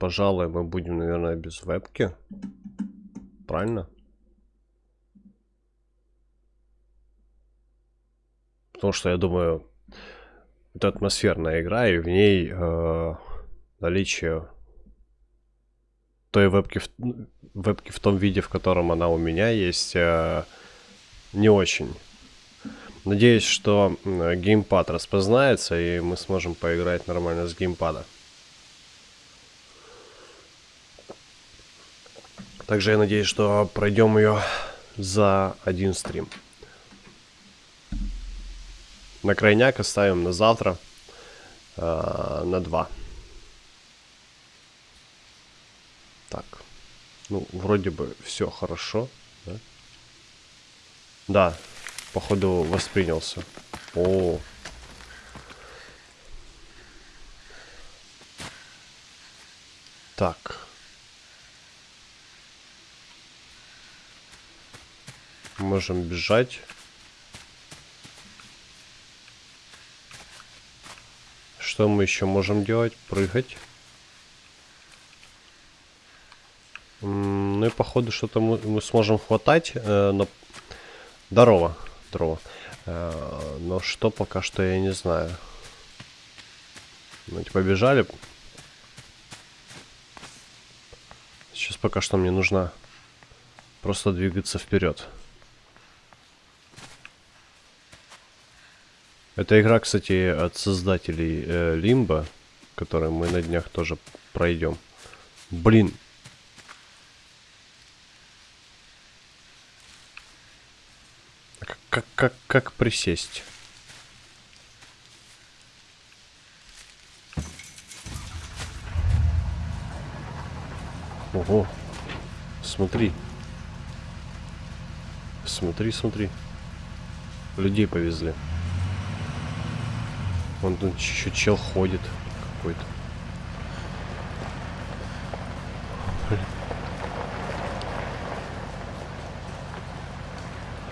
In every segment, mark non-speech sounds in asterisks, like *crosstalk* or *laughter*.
пожалуй, мы будем, наверное, без вебки. Правильно? Потому что, я думаю, это атмосферная игра, и в ней э, наличие той вебки в, вебки в том виде, в котором она у меня есть, э, не очень. Надеюсь, что геймпад распознается, и мы сможем поиграть нормально с геймпада. Также я надеюсь, что пройдем ее за один стрим. На крайняк оставим на завтра, э, на два. Так, ну, вроде бы все хорошо, да? Да, походу воспринялся. О, Так. Можем бежать. Что мы еще можем делать? Прыгать. Ну и походу что-то мы, мы сможем хватать. Э, но... Здорово. Здорово. Э, но что пока что я не знаю. Ну, типа бежали. Сейчас пока что мне нужно просто двигаться вперед. Эта игра, кстати, от создателей э, которую мы на днях тоже пройдем. Блин. Как, как, как присесть? Ого. Смотри. Смотри, смотри. Людей повезли. Вон тут еще чел ходит какой-то.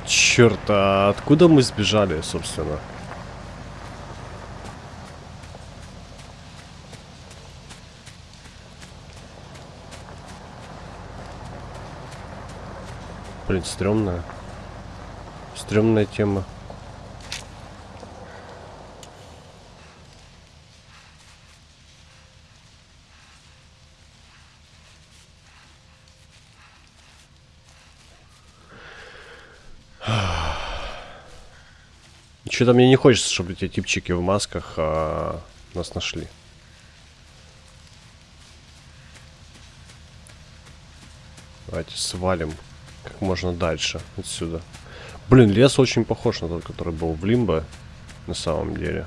Черт, а откуда мы сбежали, собственно? Блин, стрёмная. Стрёмная тема. Что-то мне не хочется, чтобы эти типчики в масках а, нас нашли. Давайте свалим как можно дальше отсюда. Блин, лес очень похож на тот, который был в Лимбо, на самом деле.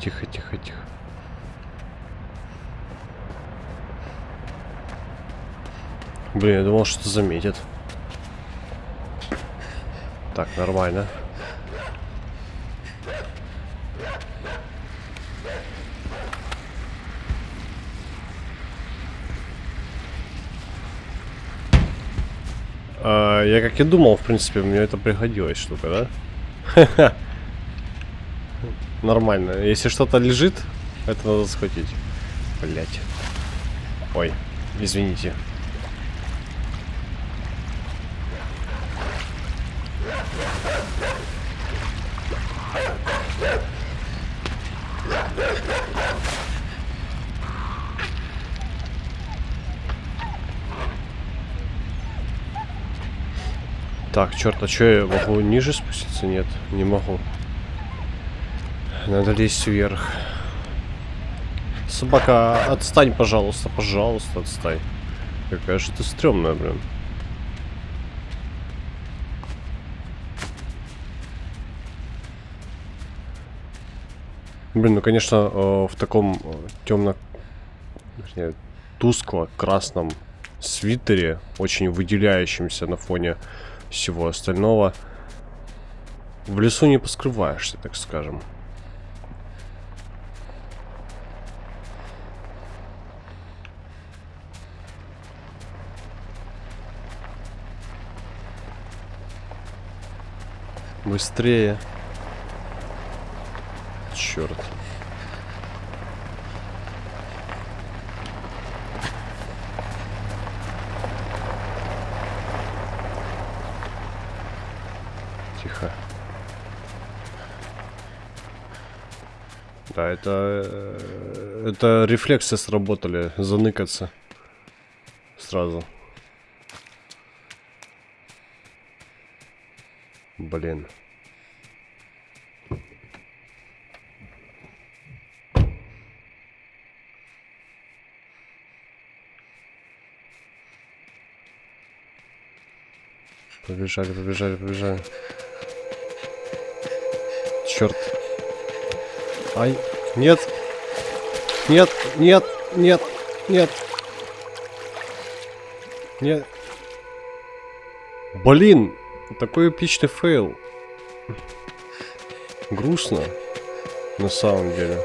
Тихо, тихо, тихо. Блин, я думал, что заметит. Так, нормально. А, я как и думал, в принципе, мне это пригодилась штука, да? *laughs* Нормально. Если что-то лежит, это надо схватить. Блять. Ой, извините. Так, черт, а что я могу ниже спуститься? Нет, не могу. Надо лезть вверх. Собака, отстань, пожалуйста, пожалуйста, отстань. Какая же ты стрёмная, блин. Блин, ну конечно, э, в таком э, темно, тускло-красном свитере, очень выделяющемся на фоне всего остального. В лесу не поскрываешься, так скажем. Быстрее. Черт. Тихо. Да, это... э, Это рефлексы сработали. Заныкаться. Сразу. Блин. Побежали, побежали, побежали. Черт. Ай, нет. Нет, нет, нет, нет. Нет. Блин, такой эпичный fail. Грустно. На самом деле.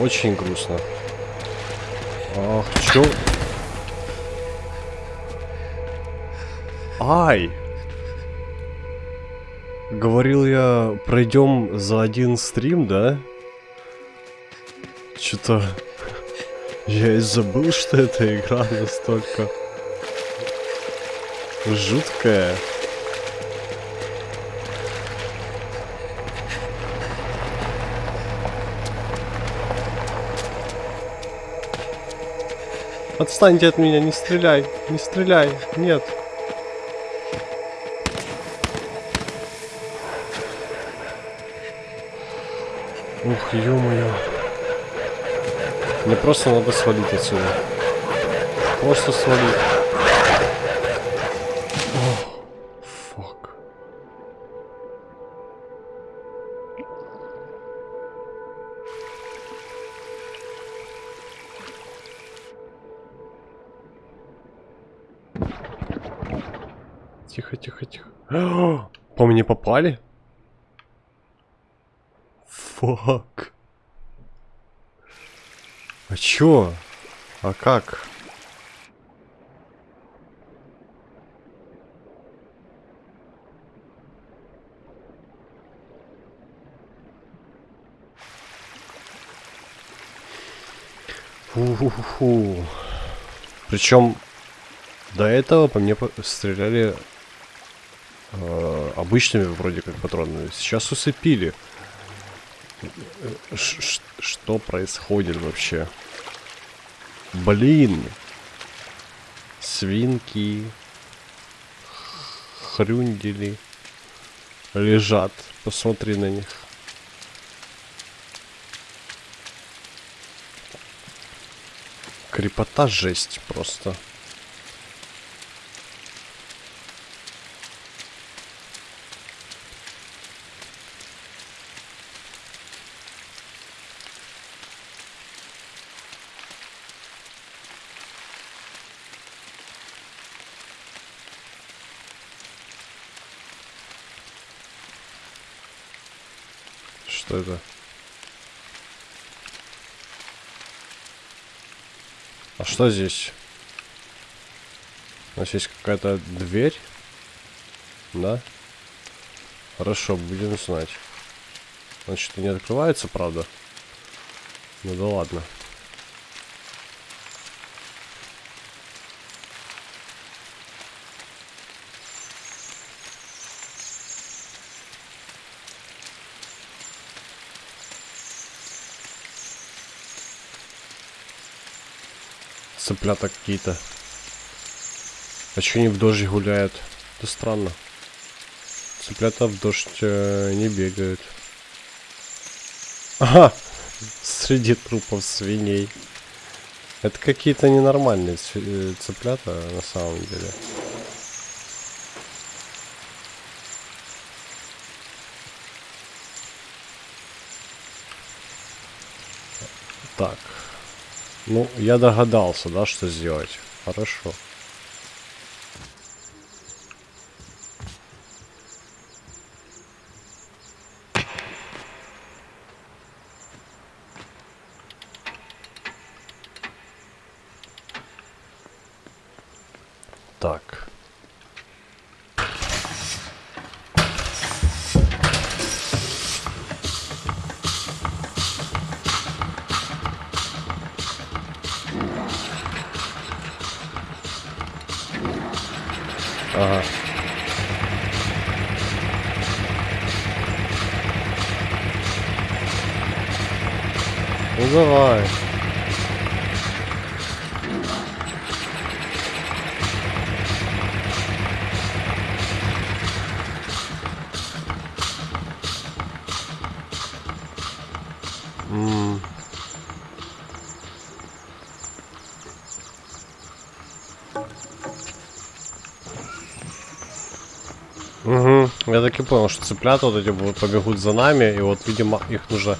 Очень грустно. Ах, чё? Ай! Говорил я, пройдем за один стрим, да? Что-то... Я и забыл, что эта игра настолько... Жуткая. Отстаньте от меня, не стреляй, не стреляй, нет. Ух, ё-моё. Мне просто надо свалить отсюда. Просто свалить. Фак. Тихо, тихо, тихо. *gasps* По мне попали? Фак. А чё? А как? Фу-фу-фу. Причем до этого по мне стреляли э, обычными вроде как патронами. Сейчас усыпили. Ш- Что происходит вообще? Блин. Свинки. Хрюндели. Лежат. Посмотри на них. Крепота жесть просто. Что это? А что здесь? У нас есть какая-то дверь? Да? Хорошо, будем знать. Значит, не открывается, правда? Ну да ладно. Цыплята какие-то. А че они в дождь гуляют? Это странно. Цыплята в дождь э, не бегают. Ага! Среди трупов свиней. Это какие-то ненормальные э, цыплята на самом деле. Так. Ну, я догадался, да, что сделать. Хорошо. Так. Ну так и понял, что цыплята вот эти будут побегут за нами, и вот, видимо, их нужно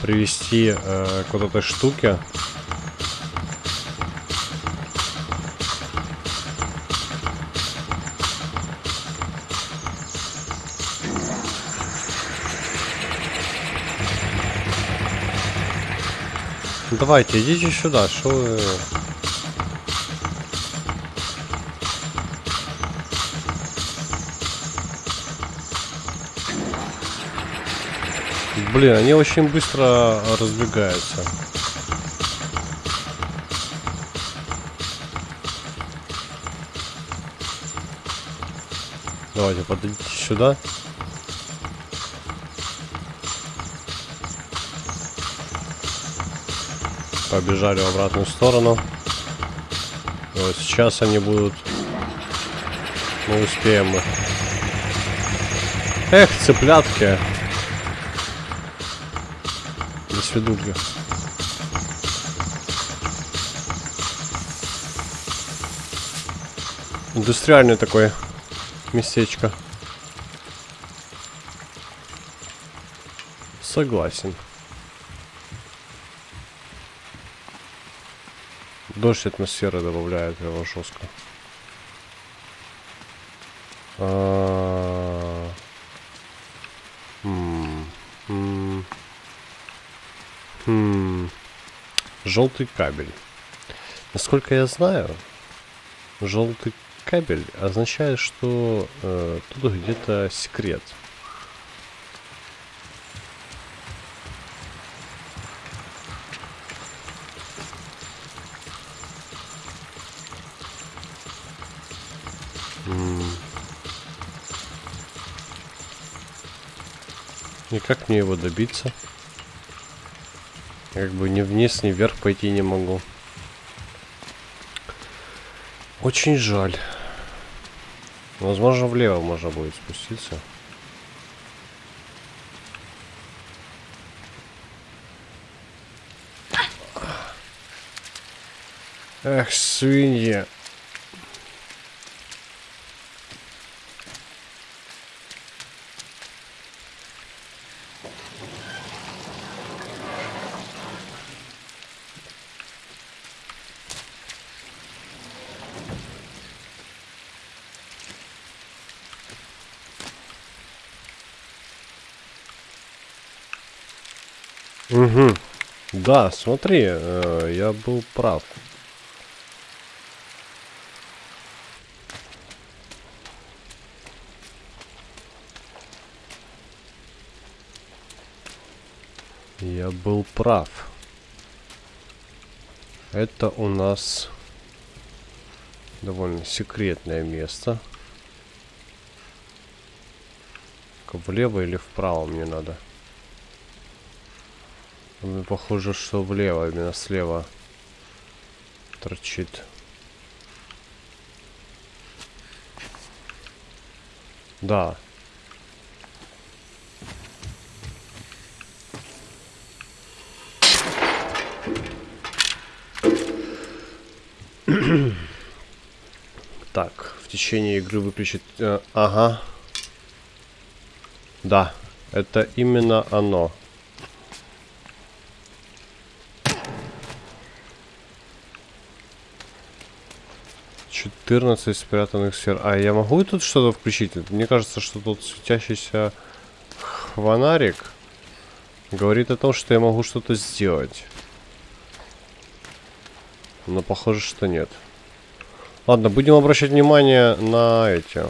привести э, к вот этой штуке. Ну, Давайте, идите сюда, что вы... Блин, они очень быстро разбегаются. Давайте, подойдите сюда. Побежали в обратную сторону. Вот сейчас они будут... Мы успеем. Эх, цыплятки. До свидули. Индустриальное такое местечко. Согласен. Дождь атмосферы добавляет его жестко. А, м, м. Хм. Желтый кабель. Насколько я знаю, желтый кабель означает, что э, тут где-то секрет. И как мне его добиться? Как бы ни вниз, ни вверх пойти не могу. Очень жаль. Возможно, влево можно будет спуститься. Эх, свинья. Угу. Да, смотри, э, я был прав. Я был прав. Это у нас довольно секретное место. Влево или вправо мне надо? Похоже, что влево, именно слева торчит. Да. так, в течение игры выключить... Э, ага. Да, это именно оно. 14 спрятанных сфер. А я могу тут что-то включить? Мне кажется, что тут светящийся фонарик говорит о том, что я могу что-то сделать. Но похоже, что нет. Ладно, будем обращать внимание на эти.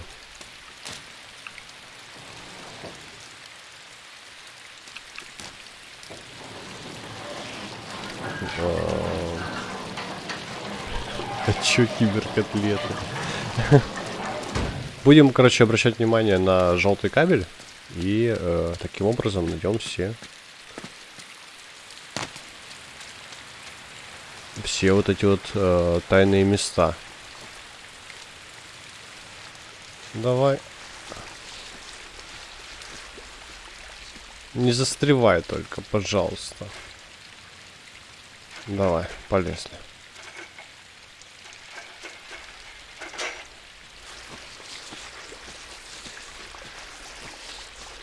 Чё киберкотлеты? *laughs* Будем, короче, обращать внимание на желтый кабель. И э, таким образом найдем все все вот эти вот э, тайные места. Давай. Не застревай только, пожалуйста. Давай, полезли.